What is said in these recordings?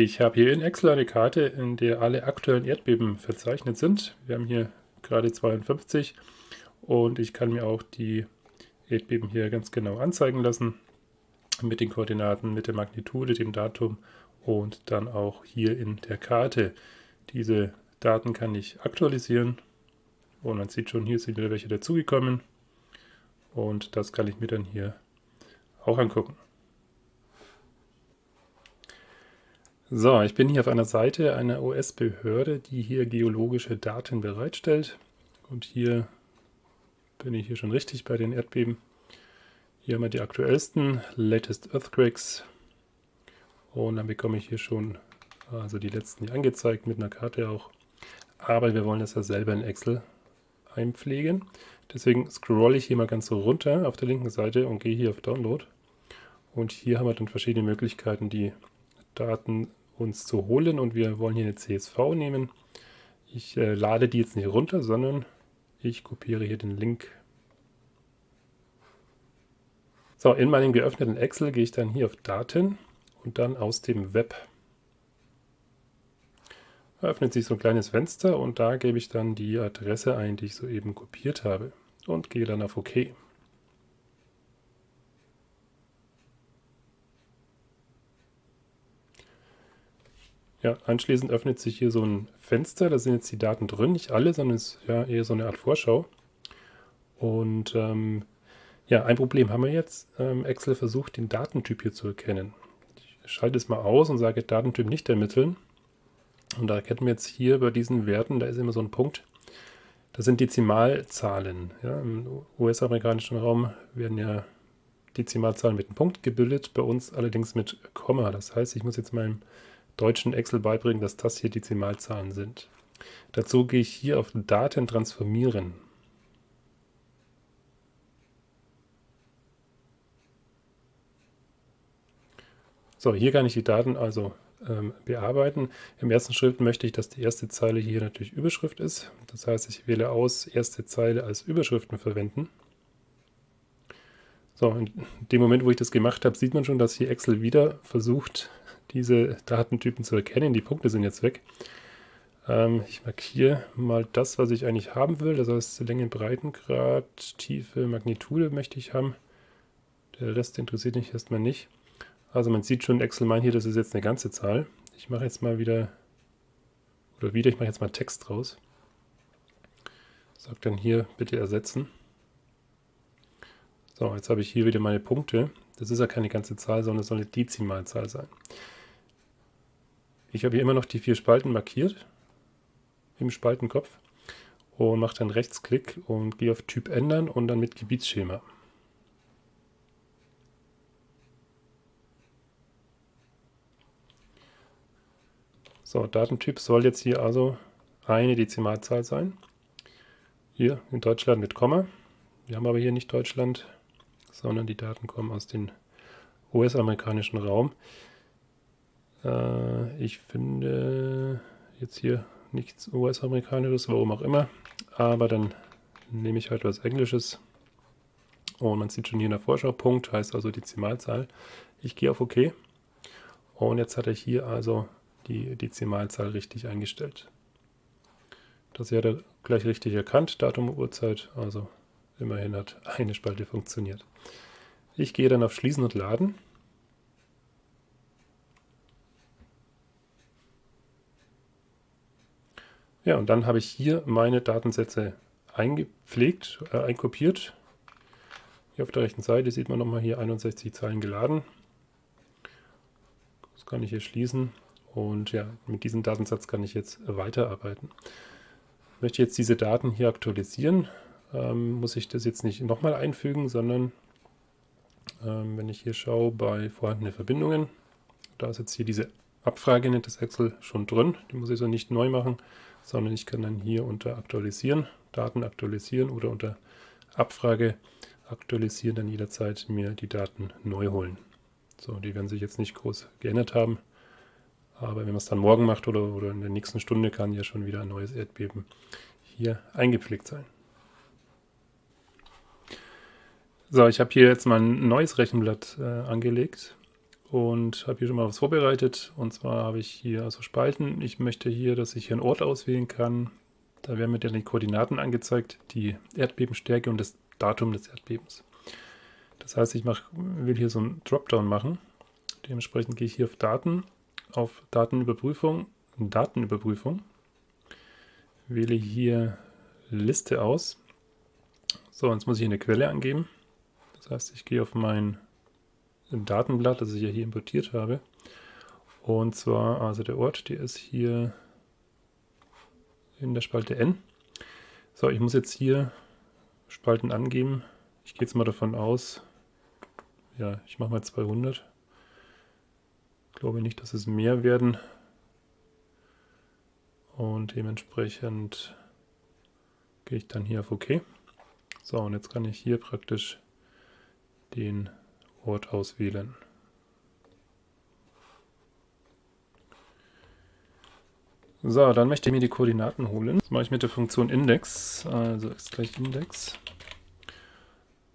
Ich habe hier in Excel eine Karte, in der alle aktuellen Erdbeben verzeichnet sind. Wir haben hier gerade 52 und ich kann mir auch die Erdbeben hier ganz genau anzeigen lassen mit den Koordinaten, mit der Magnitude, dem Datum und dann auch hier in der Karte. Diese Daten kann ich aktualisieren und man sieht schon, hier sind wieder welche dazugekommen und das kann ich mir dann hier auch angucken. So, ich bin hier auf einer Seite einer US-Behörde, die hier geologische Daten bereitstellt. Und hier bin ich hier schon richtig bei den Erdbeben. Hier haben wir die aktuellsten, latest earthquakes. Und dann bekomme ich hier schon also die letzten hier angezeigt mit einer Karte auch. Aber wir wollen das ja selber in Excel einpflegen. Deswegen scrolle ich hier mal ganz so runter auf der linken Seite und gehe hier auf Download. Und hier haben wir dann verschiedene Möglichkeiten, die Daten uns zu holen und wir wollen hier eine CSV nehmen. Ich äh, lade die jetzt nicht runter, sondern ich kopiere hier den Link. So, in meinem geöffneten Excel gehe ich dann hier auf Daten und dann aus dem Web. Da öffnet sich so ein kleines Fenster und da gebe ich dann die Adresse ein, die ich soeben kopiert habe und gehe dann auf OK. Ja, anschließend öffnet sich hier so ein Fenster, da sind jetzt die Daten drin, nicht alle, sondern es ist ja eher so eine Art Vorschau. Und ähm, ja, ein Problem haben wir jetzt. Ähm, Excel versucht, den Datentyp hier zu erkennen. Ich schalte es mal aus und sage Datentyp nicht ermitteln. Und da erkennen wir jetzt hier bei diesen Werten, da ist immer so ein Punkt, das sind Dezimalzahlen. Ja, Im US-amerikanischen Raum werden ja Dezimalzahlen mit einem Punkt gebildet, bei uns allerdings mit Komma. Das heißt, ich muss jetzt meinem deutschen Excel beibringen, dass das hier Dezimalzahlen sind. Dazu gehe ich hier auf Daten transformieren. So, hier kann ich die Daten also ähm, bearbeiten. Im ersten Schritt möchte ich, dass die erste Zeile hier natürlich Überschrift ist. Das heißt, ich wähle aus, erste Zeile als Überschriften verwenden. So, in dem Moment, wo ich das gemacht habe, sieht man schon, dass hier Excel wieder versucht, diese Datentypen zu erkennen. Die Punkte sind jetzt weg. Ähm, ich markiere mal das, was ich eigentlich haben will. Das heißt, Länge, Breitengrad, Tiefe, Magnitude möchte ich haben. Der Rest interessiert mich erstmal nicht. Also man sieht schon, Excel meint hier, das ist jetzt eine ganze Zahl. Ich mache jetzt mal wieder, oder wieder, ich mache jetzt mal Text draus. Sag dann hier bitte ersetzen. So, jetzt habe ich hier wieder meine Punkte. Das ist ja keine ganze Zahl, sondern es soll eine Dezimalzahl sein. Ich habe hier immer noch die vier Spalten markiert im Spaltenkopf und mache dann Rechtsklick und gehe auf Typ ändern und dann mit Gebietsschema. So, Datentyp soll jetzt hier also eine Dezimalzahl sein. Hier in Deutschland mit Komma. Wir haben aber hier nicht Deutschland, sondern die Daten kommen aus dem US-amerikanischen Raum. Äh, ich finde jetzt hier nichts US-amerikanisches, warum auch immer. Aber dann nehme ich halt was Englisches. Und man sieht schon hier in der Vorschau, Punkt heißt also Dezimalzahl. Ich gehe auf OK. Und jetzt hat er hier also die Dezimalzahl richtig eingestellt. Das hat er gleich richtig erkannt, Datum Uhrzeit. Also immerhin hat eine Spalte funktioniert. Ich gehe dann auf Schließen und Laden. Ja, und dann habe ich hier meine Datensätze eingepflegt, äh, einkopiert. Hier auf der rechten Seite sieht man nochmal hier 61 Zeilen geladen. Das kann ich hier schließen. Und ja, mit diesem Datensatz kann ich jetzt weiterarbeiten. Ich möchte jetzt diese Daten hier aktualisieren, ähm, muss ich das jetzt nicht nochmal einfügen, sondern ähm, wenn ich hier schaue bei vorhandenen Verbindungen, da ist jetzt hier diese Abfrage, nennt das Excel, schon drin. Die muss ich so nicht neu machen sondern ich kann dann hier unter Aktualisieren, Daten aktualisieren oder unter Abfrage aktualisieren dann jederzeit mir die Daten neu holen. So, die werden sich jetzt nicht groß geändert haben, aber wenn man es dann morgen macht oder, oder in der nächsten Stunde, kann ja schon wieder ein neues Erdbeben hier eingepflegt sein. So, ich habe hier jetzt mal ein neues Rechenblatt äh, angelegt und habe hier schon mal was vorbereitet. Und zwar habe ich hier also Spalten. Ich möchte hier, dass ich hier einen Ort auswählen kann. Da werden mir dann die Koordinaten angezeigt, die Erdbebenstärke und das Datum des Erdbebens. Das heißt, ich mach, will hier so einen Dropdown machen. Dementsprechend gehe ich hier auf Daten, auf Datenüberprüfung, Datenüberprüfung, wähle hier Liste aus. So, jetzt muss ich eine Quelle angeben. Das heißt, ich gehe auf mein Datenblatt, das ich ja hier importiert habe. Und zwar, also der Ort, der ist hier in der Spalte N. So, ich muss jetzt hier Spalten angeben. Ich gehe jetzt mal davon aus, ja, ich mache mal 200. Ich glaube nicht, dass es mehr werden. Und dementsprechend gehe ich dann hier auf OK. So, und jetzt kann ich hier praktisch den Ort auswählen. So, dann möchte ich mir die Koordinaten holen. Das mache ich mit der Funktion Index, also ist gleich Index.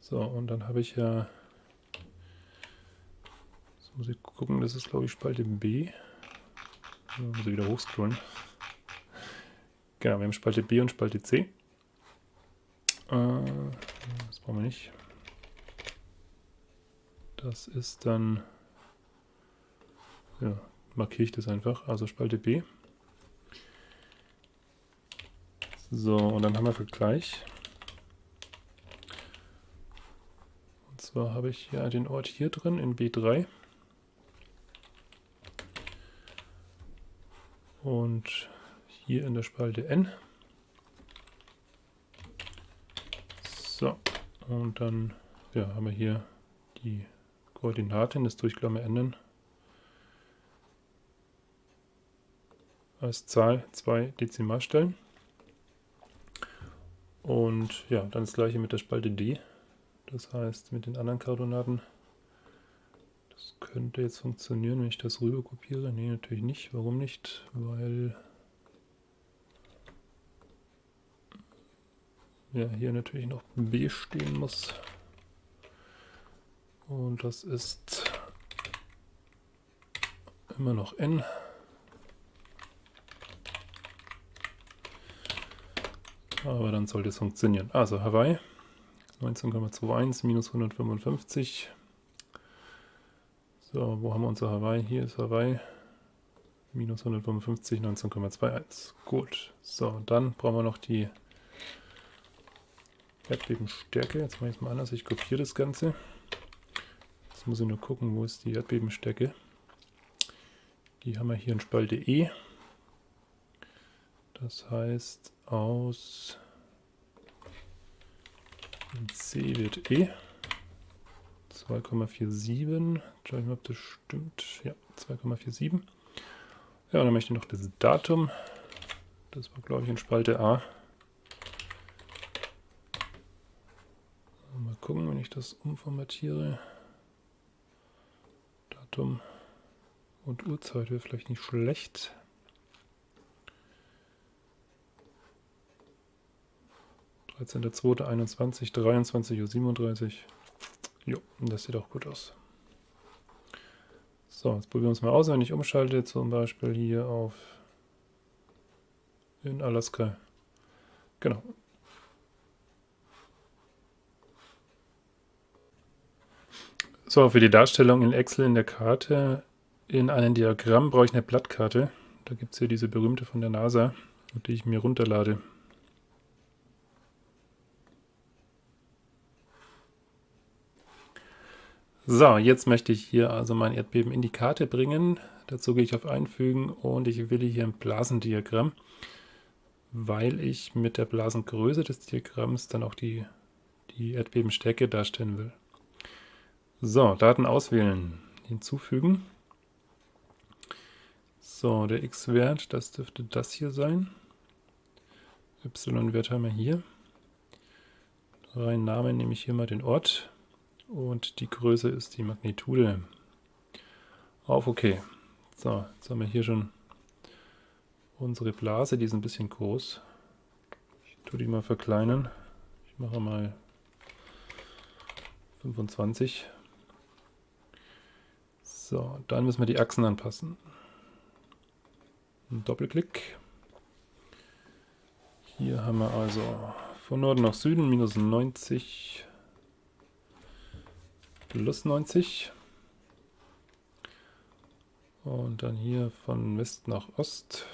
So, und dann habe ich ja, jetzt muss ich gucken, das ist glaube ich Spalte B. Da muss ich wieder hochscrollen. Genau, wir haben Spalte B und Spalte C. Äh, das brauchen wir nicht. Das ist dann, ja, markiere ich das einfach, also Spalte B. So, und dann haben wir Vergleich. Und zwar habe ich ja den Ort hier drin in B3. Und hier in der Spalte N. So, und dann ja, haben wir hier die Koordinaten des Durchklammer ändern. Als Zahl zwei Dezimalstellen. Und ja, dann das gleiche mit der Spalte D. Das heißt mit den anderen Koordinaten. Das könnte jetzt funktionieren, wenn ich das rüber kopiere. Nee, natürlich nicht. Warum nicht? Weil ja, hier natürlich noch B stehen muss. Und das ist immer noch N. Aber dann sollte es funktionieren. Also Hawaii 19,21 minus 155. So, wo haben wir unser Hawaii? Hier ist Hawaii. Minus 155, 19,21. Gut. So, dann brauchen wir noch die Erdbebenstärke. Jetzt mache ich es mal anders. Ich kopiere das Ganze. Jetzt muss ich nur gucken, wo ist die Erdbebenstärke. Die haben wir hier in Spalte E. Das heißt, aus C wird E 2,47. Schau ich mal, ob das stimmt. Ja, 2,47. Ja, und dann möchte ich noch das Datum. Das war, glaube ich, in Spalte A. Mal gucken, wenn ich das umformatiere. Datum und Uhrzeit wäre vielleicht nicht schlecht. 13.02.21, 23.37 Uhr. Jo, das sieht auch gut aus. So, jetzt probieren wir es mal aus, wenn ich umschalte, zum Beispiel hier auf in Alaska. Genau. So, für die Darstellung in Excel in der Karte in einem Diagramm brauche ich eine Blattkarte. Da gibt es hier diese berühmte von der NASA, die ich mir runterlade. So, jetzt möchte ich hier also mein Erdbeben in die Karte bringen. Dazu gehe ich auf Einfügen und ich wähle hier ein Blasendiagramm, weil ich mit der Blasengröße des Diagramms dann auch die, die Erdbebenstärke darstellen will. So, Daten auswählen, hinzufügen. So, der x-Wert, das dürfte das hier sein. y-Wert haben wir hier. Rein Name nehme ich hier mal den Ort und die Größe ist die Magnitude. Auf OK. So, jetzt haben wir hier schon unsere Blase, die ist ein bisschen groß. Ich tue die mal verkleinern. Ich mache mal 25. So, dann müssen wir die Achsen anpassen. Ein Doppelklick. Hier haben wir also von Norden nach Süden minus 90 plus 90. Und dann hier von West nach Ost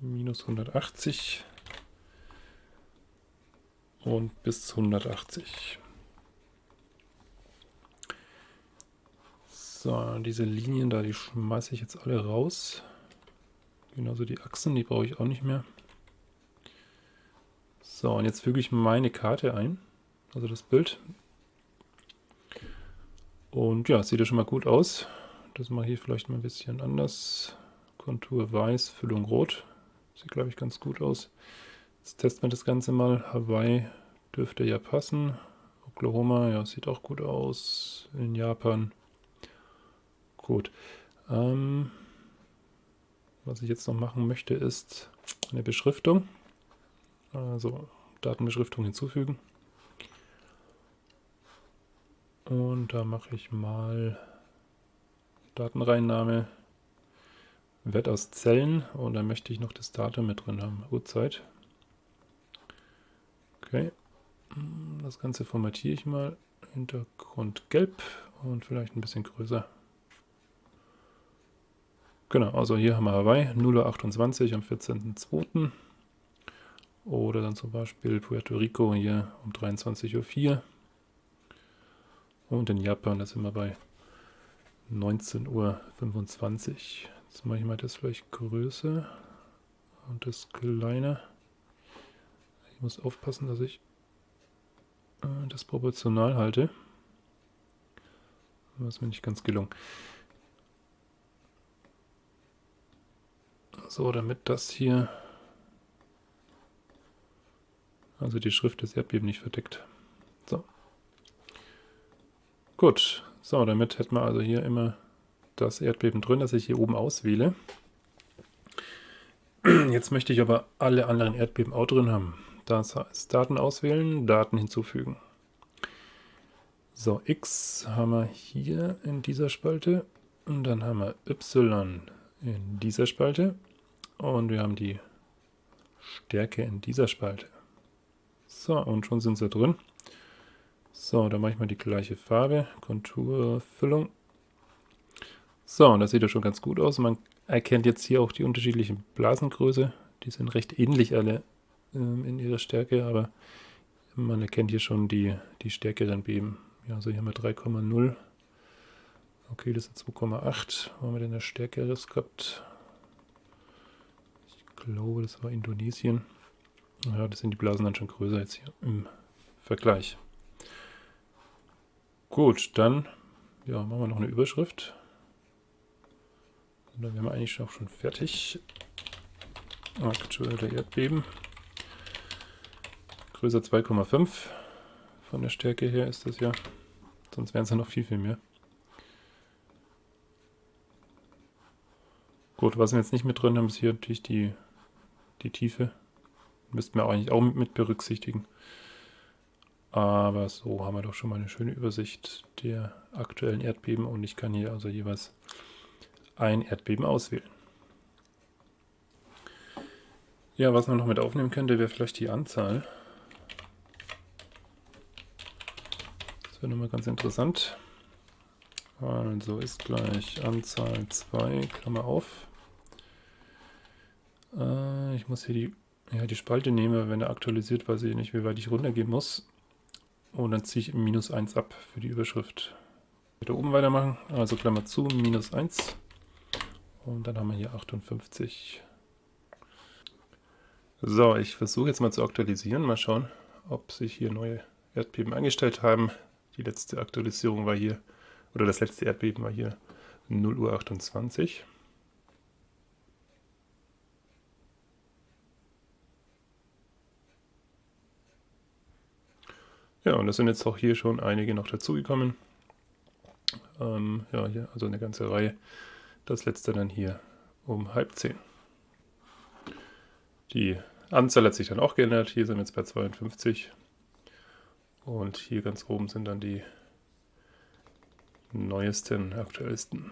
minus 180 und bis 180. So, diese Linien da, die schmeiße ich jetzt alle raus. Genauso die Achsen, die brauche ich auch nicht mehr. So, und jetzt füge ich meine Karte ein, also das Bild. Und ja, sieht ja schon mal gut aus. Das mache ich hier vielleicht mal ein bisschen anders. Kontur weiß, Füllung rot. Sieht, glaube ich, ganz gut aus. Jetzt testen wir das Ganze mal. Hawaii dürfte ja passen. Oklahoma, ja, sieht auch gut aus. In Japan. Gut. Ähm, was ich jetzt noch machen möchte, ist eine Beschriftung. Also Datenbeschriftung hinzufügen. Und da mache ich mal Datenreinnahme Wert aus Zellen und dann möchte ich noch das Datum mit drin haben, Uhrzeit. Okay, das Ganze formatiere ich mal. Hintergrund gelb und vielleicht ein bisschen größer. Genau, also hier haben wir Hawaii, 0.28 Uhr am 14.02. Oder dann zum Beispiel Puerto Rico hier um 23.04 Uhr. Und in Japan, da sind wir bei 19.25 Uhr. Jetzt mache ich mal das vielleicht größer und das kleiner. Ich muss aufpassen, dass ich äh, das proportional halte. Das ist mir nicht ganz gelungen. So, damit das hier, also die Schrift des Erdbeben nicht verdeckt. So. Gut, so, damit hätten wir also hier immer das Erdbeben drin, das ich hier oben auswähle. Jetzt möchte ich aber alle anderen Erdbeben auch drin haben. Das heißt, Daten auswählen, Daten hinzufügen. So, X haben wir hier in dieser Spalte und dann haben wir Y in dieser Spalte und wir haben die Stärke in dieser Spalte. So, und schon sind sie drin. So, dann mache ich mal die gleiche Farbe, Konturfüllung so, und das sieht ja schon ganz gut aus. Man erkennt jetzt hier auch die unterschiedlichen Blasengröße. Die sind recht ähnlich alle ähm, in ihrer Stärke, aber man erkennt hier schon die, die stärkeren Beben. Ja, also hier haben wir 3,0. Okay, das ist 2,8. Wo haben wir denn das stärkeres gehabt? Glaube, das war Indonesien. Ja, das sind die Blasen dann schon größer jetzt hier im Vergleich. Gut, dann ja, machen wir noch eine Überschrift. Und dann wären wir eigentlich auch schon fertig. Aktuelle Erdbeben. Größe 2,5. Von der Stärke her ist das ja. Sonst wären es ja noch viel, viel mehr. Gut, was wir jetzt nicht mit drin haben, ist hier natürlich die, die Tiefe. Müssten wir eigentlich auch mit berücksichtigen. Aber so haben wir doch schon mal eine schöne Übersicht der aktuellen Erdbeben und ich kann hier also jeweils ein Erdbeben auswählen. Ja, was man noch mit aufnehmen könnte, wäre vielleicht die Anzahl. Das wäre nochmal ganz interessant. Also ist gleich Anzahl 2, Klammer auf. Äh, ich muss hier die, ja, die Spalte nehmen, wenn er aktualisiert, weiß ich nicht, wie weit ich runtergehen muss. Und dann ziehe ich minus 1 ab für die Überschrift. Wieder oben weitermachen, also Klammer zu, minus 1. Und dann haben wir hier 58. So, ich versuche jetzt mal zu aktualisieren. Mal schauen, ob sich hier neue Erdbeben eingestellt haben. Die letzte Aktualisierung war hier, oder das letzte Erdbeben war hier 0 Uhr 28. Ja, und es sind jetzt auch hier schon einige noch dazugekommen. Ähm, ja, hier also eine ganze Reihe. Das letzte dann hier um halb zehn. Die Anzahl hat sich dann auch geändert. Hier sind wir jetzt bei 52. Und hier ganz oben sind dann die neuesten, aktuellsten.